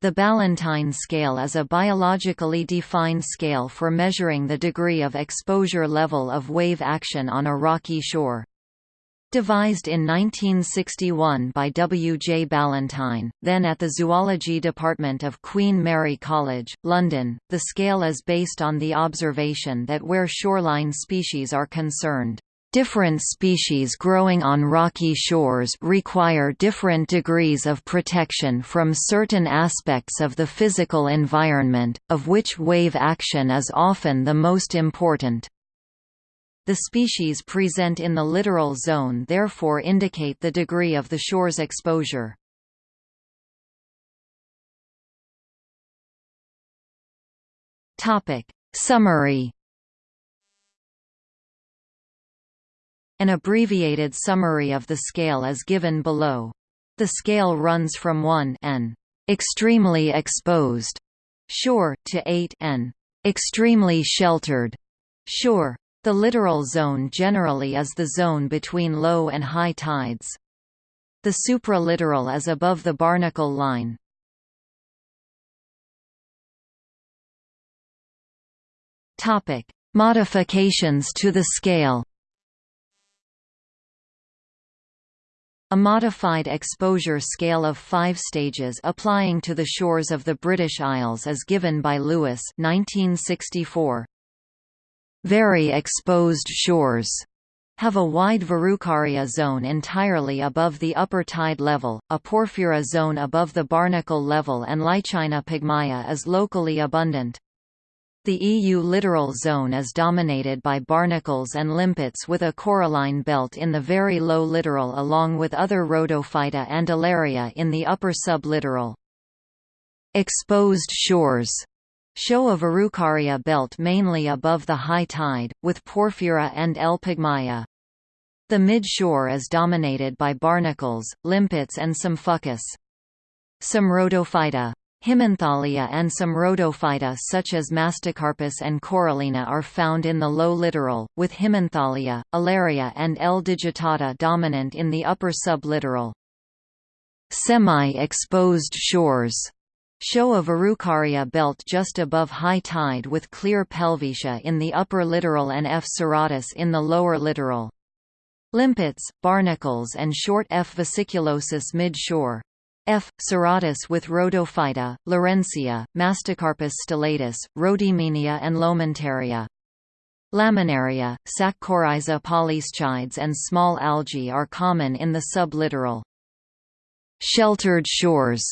The Ballantine scale is a biologically defined scale for measuring the degree of exposure level of wave action on a rocky shore. Devised in 1961 by W. J. Ballantine, then at the Zoology Department of Queen Mary College, London, the scale is based on the observation that where shoreline species are concerned, Different species growing on rocky shores require different degrees of protection from certain aspects of the physical environment, of which wave action is often the most important. The species present in the littoral zone therefore indicate the degree of the shore's exposure. Summary An abbreviated summary of the scale is given below. The scale runs from 1 n extremely exposed shore to 8 n extremely sheltered shore. The littoral zone generally is the zone between low and high tides. The supralittoral is above the barnacle line. Topic: Modifications to the scale. A modified exposure scale of five stages applying to the shores of the British Isles is given by Lewis 1964. Very exposed shores have a wide Verrucaria zone entirely above the upper tide level, a Porphyra zone above the barnacle level and Lichina pygmaea is locally abundant. The eulittoral zone is dominated by barnacles and limpets with a coralline belt in the very low littoral along with other Rhodophyta and Alaria in the upper sublittoral. Exposed shores show a Verrucaria belt mainly above the high tide, with Porphyra and L. The mid-shore is dominated by barnacles, limpets and some fucus. Some Rhodophyta Himanthalia and some rhodophyta such as Mastocarpus and Corallina are found in the low littoral, with Himanthalia, Alaria and L. digitata dominant in the upper sublittoral. Semi-exposed shores show a Verrucaria belt just above high tide with clear pelvetia in the upper littoral and F. serratus in the lower littoral. Limpets, barnacles and short F. vesiculosus mid-shore. F. serratus with Rhodophyta, Laurencia, Mastocarpus stellatus, Rhodymenia and Lomentaria. Laminaria, Saccorhiza polyschides and small algae are common in the sublittoral. Sheltered shores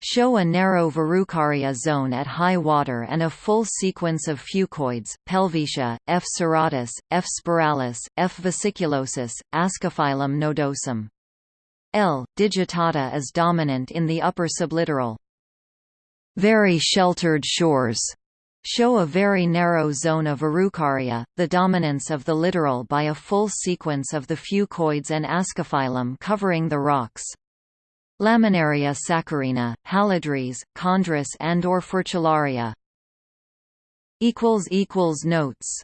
show a narrow Verrucaria zone at high water and a full sequence of fucoids, Pelvetia, F. serratus, F. spiralis, F. vesiculosus, Ascophyllum nodosum. L. digitata is dominant in the upper sublittoral. Very sheltered shores show a very narrow zone of Verrucaria, the dominance of the littoral by a full sequence of the fucoids and ascophyllum covering the rocks. Laminaria saccharina, halidrys, chondrus and or furcellaria. Notes